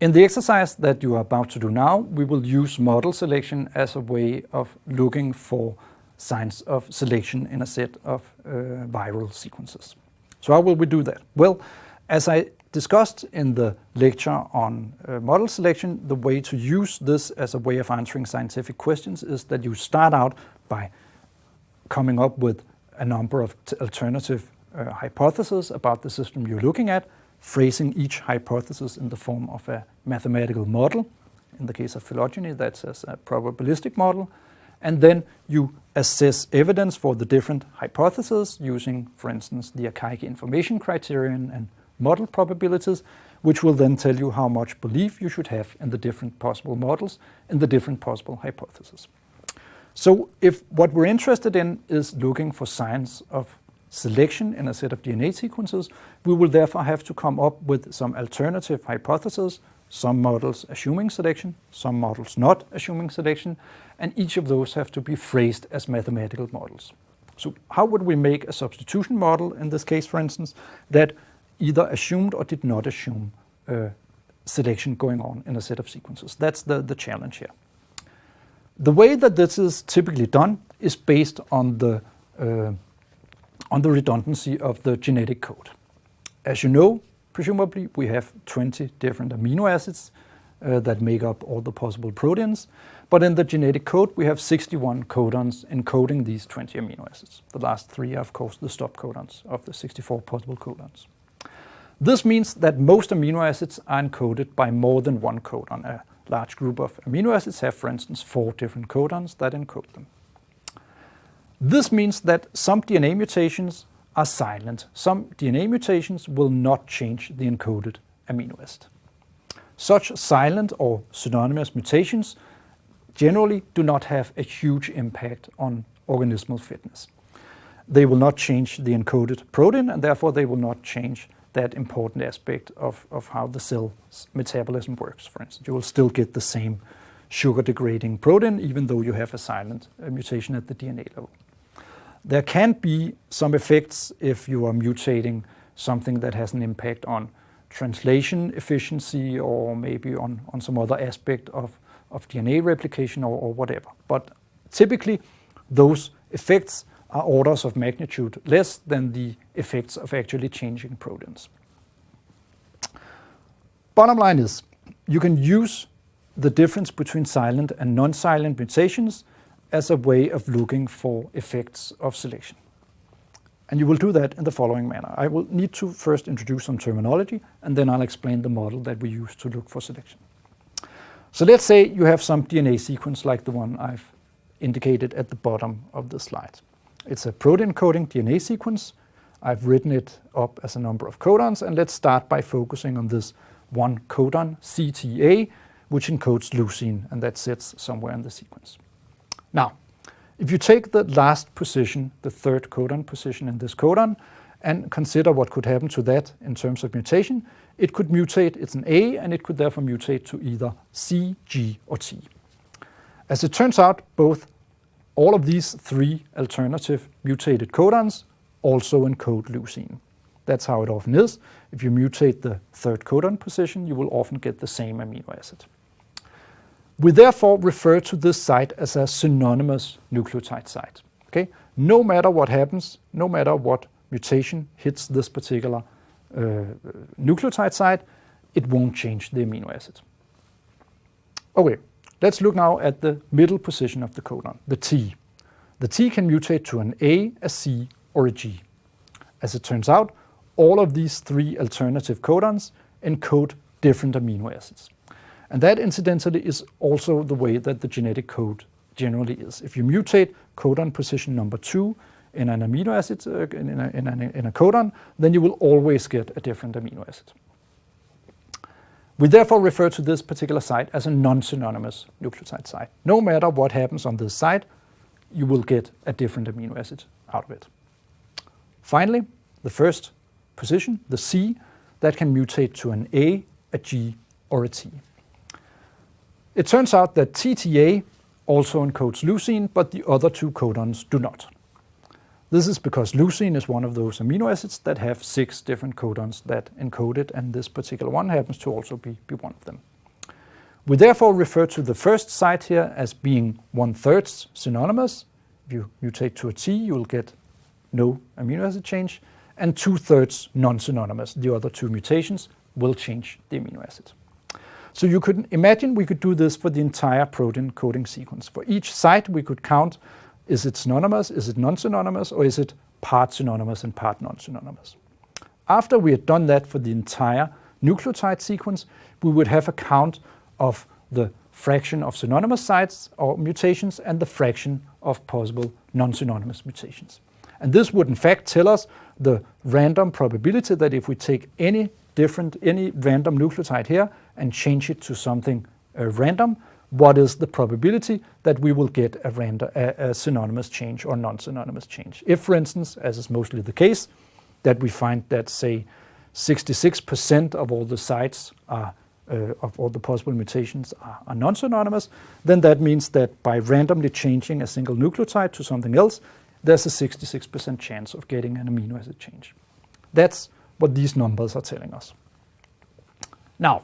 In the exercise that you are about to do now, we will use model selection as a way of looking for signs of selection in a set of uh, viral sequences. So how will we do that? Well, as I discussed in the lecture on uh, model selection, the way to use this as a way of answering scientific questions is that you start out by coming up with a number of alternative uh, hypotheses about the system you're looking at, phrasing each hypothesis in the form of a mathematical model. In the case of phylogeny, that's a probabilistic model. And then you assess evidence for the different hypotheses using, for instance, the Akaike information criterion and model probabilities, which will then tell you how much belief you should have in the different possible models and the different possible hypotheses. So if what we're interested in is looking for signs of selection in a set of DNA sequences, we will therefore have to come up with some alternative hypotheses, some models assuming selection, some models not assuming selection, and each of those have to be phrased as mathematical models. So how would we make a substitution model, in this case for instance, that either assumed or did not assume uh, selection going on in a set of sequences? That's the, the challenge here. The way that this is typically done is based on the uh, on the redundancy of the genetic code. As you know, presumably we have 20 different amino acids uh, that make up all the possible proteins, but in the genetic code we have 61 codons encoding these 20 amino acids. The last three are of course the stop codons of the 64 possible codons. This means that most amino acids are encoded by more than one codon. A large group of amino acids have, for instance, four different codons that encode them. This means that some DNA mutations are silent. Some DNA mutations will not change the encoded amino acid. Such silent or synonymous mutations generally do not have a huge impact on organismal fitness. They will not change the encoded protein and therefore they will not change that important aspect of, of how the cell's metabolism works, for instance. You will still get the same sugar degrading protein even though you have a silent uh, mutation at the DNA level. There can be some effects if you are mutating something that has an impact on translation efficiency or maybe on, on some other aspect of, of DNA replication or, or whatever. But typically those effects are orders of magnitude less than the effects of actually changing proteins. Bottom line is, you can use the difference between silent and non-silent mutations as a way of looking for effects of selection. And you will do that in the following manner. I will need to first introduce some terminology, and then I'll explain the model that we use to look for selection. So let's say you have some DNA sequence like the one I've indicated at the bottom of the slide. It's a protein coding DNA sequence. I've written it up as a number of codons, and let's start by focusing on this one codon, CTA, which encodes leucine, and that sits somewhere in the sequence. Now, if you take the last position, the third codon position in this codon, and consider what could happen to that in terms of mutation, it could mutate, it's an A, and it could therefore mutate to either C, G, or T. As it turns out, both all of these three alternative mutated codons also encode leucine. That's how it often is. If you mutate the third codon position, you will often get the same amino acid. We therefore refer to this site as a synonymous nucleotide site. Okay? No matter what happens, no matter what mutation hits this particular uh, nucleotide site, it won't change the amino acid. Okay, let's look now at the middle position of the codon, the T. The T can mutate to an A, a C, or a G. As it turns out, all of these three alternative codons encode different amino acids. And that incidentally is also the way that the genetic code generally is. If you mutate codon position number two in an amino acid, uh, in, a, in, a, in a codon, then you will always get a different amino acid. We therefore refer to this particular site as a non-synonymous nucleotide site. No matter what happens on this site, you will get a different amino acid out of it. Finally, the first position, the C, that can mutate to an A, a G, or a T. It turns out that TTA also encodes leucine, but the other two codons do not. This is because leucine is one of those amino acids that have six different codons that encode it, and this particular one happens to also be, be one of them. We therefore refer to the first site here as being one-third synonymous. If you mutate to a T, you will get no amino acid change, and two-thirds non-synonymous. The other two mutations will change the amino acid. So you could imagine we could do this for the entire protein coding sequence. For each site we could count, is it synonymous, is it non-synonymous, or is it part synonymous and part non-synonymous. After we had done that for the entire nucleotide sequence, we would have a count of the fraction of synonymous sites or mutations and the fraction of possible non-synonymous mutations. And this would in fact tell us the random probability that if we take any different, any random nucleotide here and change it to something uh, random, what is the probability that we will get a, random, a, a synonymous change or non-synonymous change. If, for instance, as is mostly the case, that we find that, say, 66% of all the sites are, uh, of all the possible mutations are, are non-synonymous, then that means that by randomly changing a single nucleotide to something else, there's a 66% chance of getting an amino acid change. That's what these numbers are telling us. Now,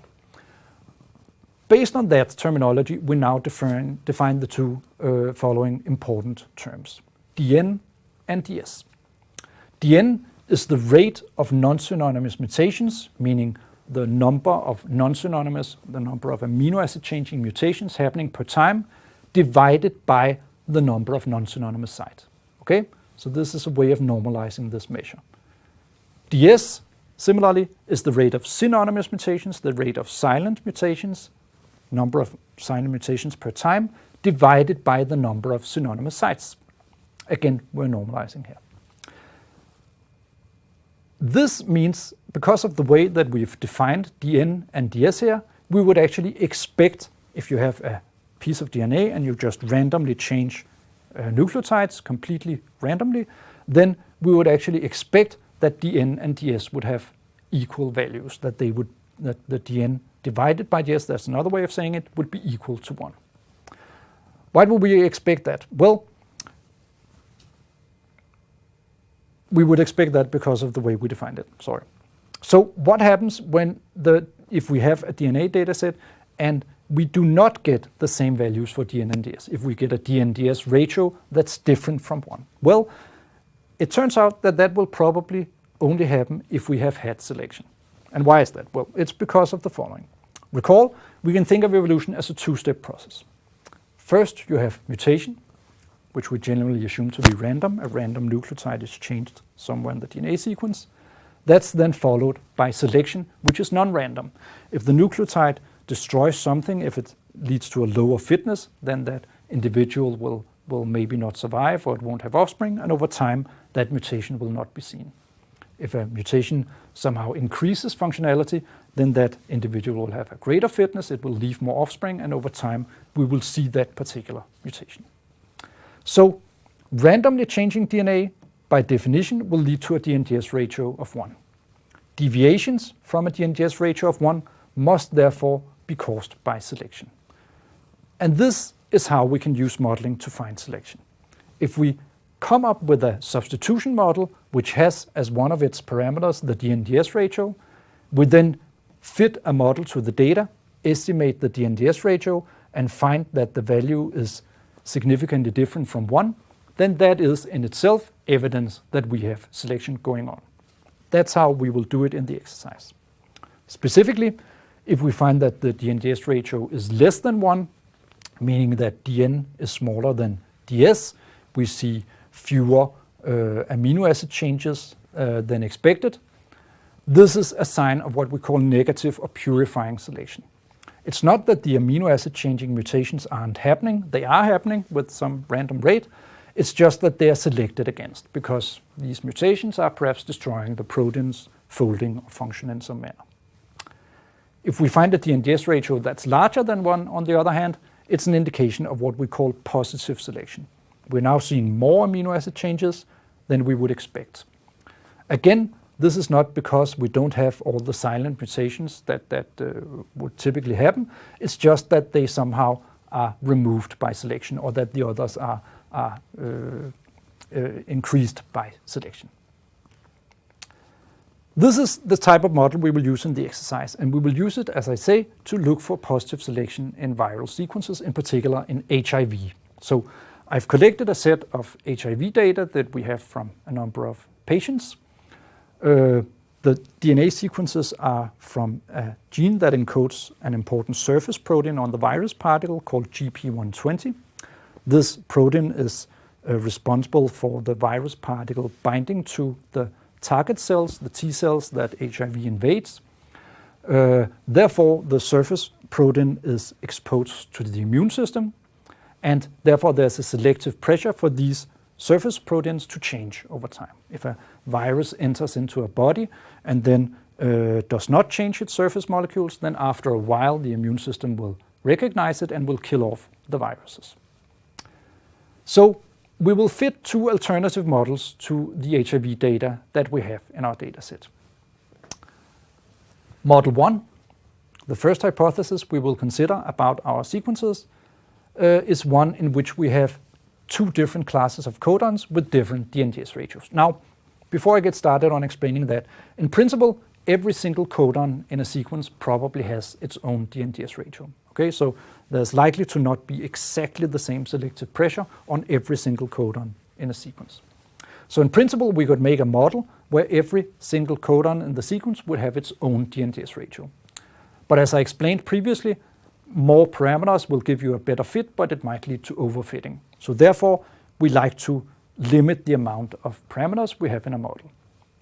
based on that terminology, we now define, define the two uh, following important terms, DN and DS. DN is the rate of non-synonymous mutations, meaning the number of non-synonymous, the number of amino acid changing mutations happening per time, divided by the number of non-synonymous sites. Okay, so this is a way of normalizing this measure. DS, similarly, is the rate of synonymous mutations, the rate of silent mutations, number of silent mutations per time, divided by the number of synonymous sites. Again, we're normalizing here. This means, because of the way that we've defined DN and DS here, we would actually expect, if you have a piece of DNA and you just randomly change uh, nucleotides completely randomly, then we would actually expect that DN and DS would have equal values, that they would that the DN divided by DS, that's another way of saying it, would be equal to 1. Why would we expect that? Well, we would expect that because of the way we defined it, sorry. So what happens when the if we have a DNA data set and we do not get the same values for DN and DS, if we get a DN-DS ratio that's different from 1? Well, it turns out that that will probably only happen if we have had selection. And why is that? Well, it's because of the following. Recall, we can think of evolution as a two-step process. First, you have mutation, which we generally assume to be random. A random nucleotide is changed somewhere in the DNA sequence. That's then followed by selection, which is non-random. If the nucleotide destroys something, if it leads to a lower fitness, then that individual will, will maybe not survive or it won't have offspring, and over time that mutation will not be seen. If a mutation somehow increases functionality, then that individual will have a greater fitness, it will leave more offspring, and over time we will see that particular mutation. So randomly changing DNA by definition will lead to a DNDS ratio of 1. Deviations from a DNDS ratio of 1 must therefore be caused by selection. And this is how we can use modeling to find selection. If we come up with a substitution model which has as one of its parameters the DNDS ratio, we then fit a model to the data, estimate the DNDS ratio, and find that the value is significantly different from 1, then that is in itself evidence that we have selection going on. That's how we will do it in the exercise. Specifically, if we find that the DNDS ratio is less than 1, meaning that DN is smaller than DS, we see fewer uh, amino acid changes uh, than expected. This is a sign of what we call negative or purifying selection. It's not that the amino acid changing mutations aren't happening, they are happening with some random rate, it's just that they are selected against because these mutations are perhaps destroying the protein's folding or function in some manner. If we find a DNDS ratio that's larger than 1, on the other hand, it's an indication of what we call positive selection. We're now seeing more amino acid changes than we would expect. Again, this is not because we don't have all the silent mutations that, that uh, would typically happen. It's just that they somehow are removed by selection or that the others are, are uh, uh, increased by selection. This is the type of model we will use in the exercise, and we will use it, as I say, to look for positive selection in viral sequences, in particular in HIV. So I've collected a set of HIV data that we have from a number of patients. Uh, the DNA sequences are from a gene that encodes an important surface protein on the virus particle called GP120. This protein is uh, responsible for the virus particle binding to the target cells, the T cells that HIV invades. Uh, therefore, the surface protein is exposed to the immune system, and therefore there's a selective pressure for these surface proteins to change over time. If a virus enters into a body and then uh, does not change its surface molecules, then after a while the immune system will recognize it and will kill off the viruses. So we will fit two alternative models to the HIV data that we have in our dataset. Model 1, the first hypothesis we will consider about our sequences, Uh, is one in which we have two different classes of codons with different DNDS ratios. Now, before I get started on explaining that, in principle, every single codon in a sequence probably has its own DNDS ratio. Okay, so there's likely to not be exactly the same selective pressure on every single codon in a sequence. So in principle, we could make a model where every single codon in the sequence would have its own DNDS ratio. But as I explained previously, more parameters will give you a better fit, but it might lead to overfitting. So therefore, we like to limit the amount of parameters we have in a model.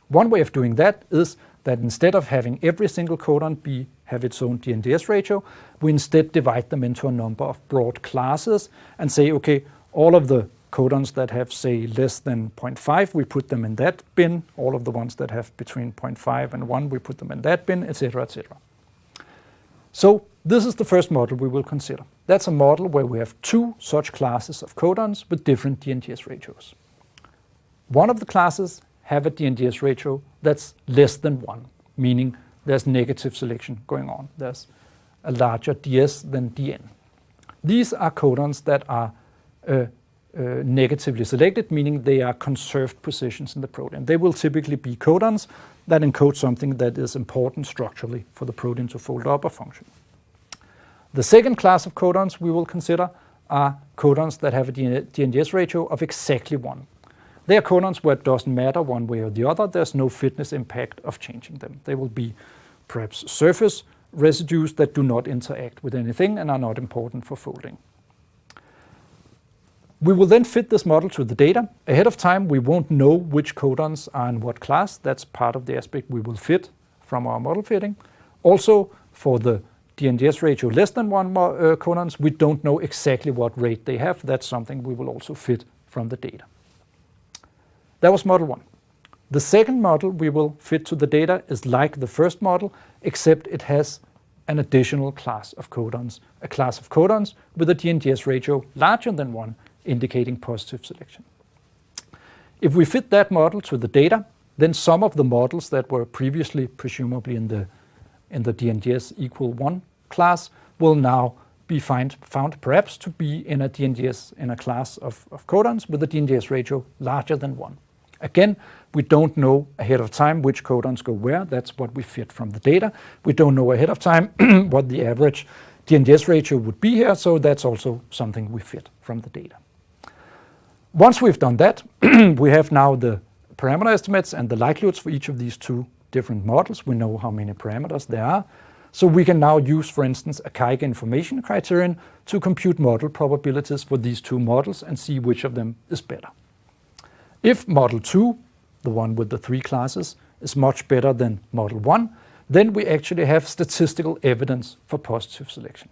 One way of doing that is that instead of having every single codon be have its own DNDS ratio, we instead divide them into a number of broad classes and say, okay, all of the codons that have, say, less than 0.5, we put them in that bin. All of the ones that have between 0.5 and 1, we put them in that bin, etc., etc. So this is the first model we will consider. That's a model where we have two such classes of codons with different DNDS ratios. One of the classes have a DNDS ratio that's less than 1, meaning there's negative selection going on. There's a larger DS than DN. These are codons that are uh, uh, negatively selected, meaning they are conserved positions in the protein. They will typically be codons that encode something that is important structurally for the protein to fold up or function. The second class of codons we will consider are codons that have a DNDS ratio of exactly 1. They are codons where it doesn't matter one way or the other. There's no fitness impact of changing them. They will be perhaps surface residues that do not interact with anything and are not important for folding. We will then fit this model to the data. Ahead of time, we won't know which codons are in what class. That's part of the aspect we will fit from our model fitting. Also, for the DNDS ratio less than one uh, codons, we don't know exactly what rate they have. That's something we will also fit from the data. That was model one. The second model we will fit to the data is like the first model, except it has an additional class of codons, a class of codons with a DNDS ratio larger than 1, indicating positive selection. If we fit that model to the data, then some of the models that were previously presumably in the, in the DNDS equal 1 class will now be find, found perhaps to be in a DNDS in a class of, of codons with a DNDS ratio larger than 1. Again, we don't know ahead of time which codons go where. That's what we fit from the data. We don't know ahead of time what the average DNDS ratio would be here, so that's also something we fit from the data. Once we've done that, we have now the parameter estimates and the likelihoods for each of these two different models. We know how many parameters there are. So we can now use, for instance, Akaike information criterion to compute model probabilities for these two models and see which of them is better. If model 2, the one with the three classes, is much better than model 1, then we actually have statistical evidence for positive selection.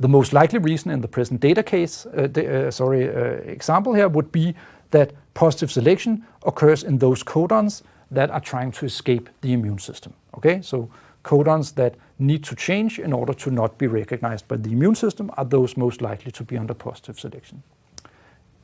The most likely reason in the present data case, uh, uh, sorry, uh, example here would be that positive selection occurs in those codons that are trying to escape the immune system. Okay, so codons that need to change in order to not be recognized by the immune system are those most likely to be under positive selection.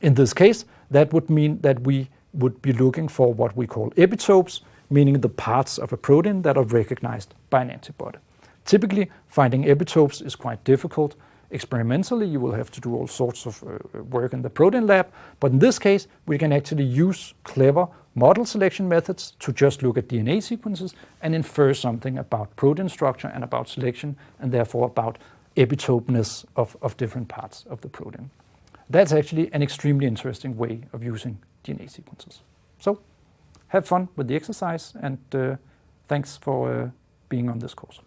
In this case, that would mean that we would be looking for what we call epitopes, meaning the parts of a protein that are recognized by an antibody. Typically, finding epitopes is quite difficult. Experimentally, you will have to do all sorts of uh, work in the protein lab, but in this case, we can actually use clever model selection methods to just look at DNA sequences and infer something about protein structure and about selection and therefore about epitopeness of, of different parts of the protein. That's actually an extremely interesting way of using DNA sequences. So have fun with the exercise and uh, thanks for uh, being on this course.